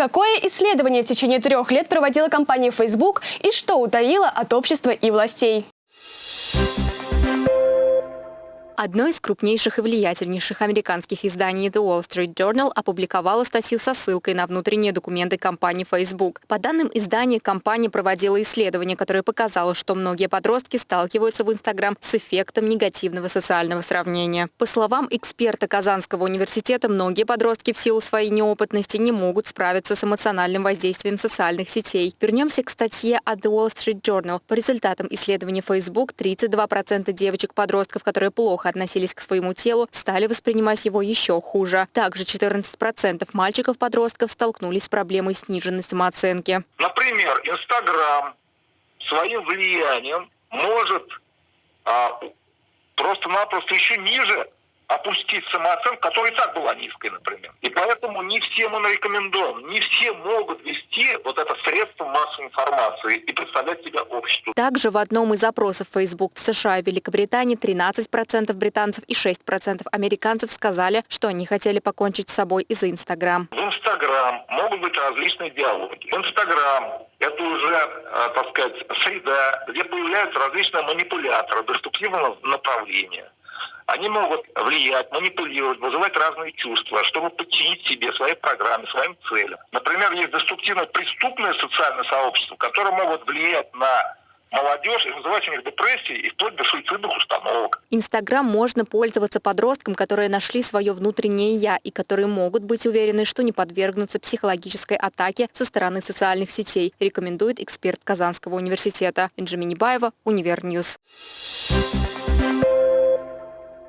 Какое исследование в течение трех лет проводила компания Facebook и что утаила от общества и властей? Одно из крупнейших и влиятельнейших американских изданий The Wall Street Journal опубликовало статью со ссылкой на внутренние документы компании Facebook. По данным издания, компания проводила исследование, которое показало, что многие подростки сталкиваются в Instagram с эффектом негативного социального сравнения. По словам эксперта Казанского университета, многие подростки в силу своей неопытности не могут справиться с эмоциональным воздействием социальных сетей. Вернемся к статье от The Wall Street Journal. По результатам исследования Facebook 32% девочек-подростков, которые плохо относились к своему телу, стали воспринимать его еще хуже. Также 14% мальчиков-подростков столкнулись с проблемой сниженной самооценки. Например, Инстаграм своим влиянием может а, просто-напросто еще ниже опустить самооценку, которая и так была низкой, например. И поэтому не всем он рекомендован, не все могут вести вот это массовой информации и представлять себя обществу. Также в одном из опросов Facebook в США и Великобритании 13% британцев и 6% американцев сказали, что они хотели покончить с собой из-за Инстаграм. В Инстаграм могут быть различные диалоги. Инстаграм это уже, э, так сказать, среда, где появляются различные манипуляторы деструктивного направления они могут влиять, манипулировать, вызывать разные чувства, чтобы подчинить себе своей программе, своим целям. Например, есть деструктивно преступное социальное сообщество, которое могут влиять на молодежь и вызывать у них депрессии и вплоть до суицидных установок. Инстаграм можно пользоваться подросткам, которые нашли свое внутреннее «я» и которые могут быть уверены, что не подвергнутся психологической атаке со стороны социальных сетей, рекомендует эксперт Казанского университета. Инжи Минибаева, Универньюз. Thank.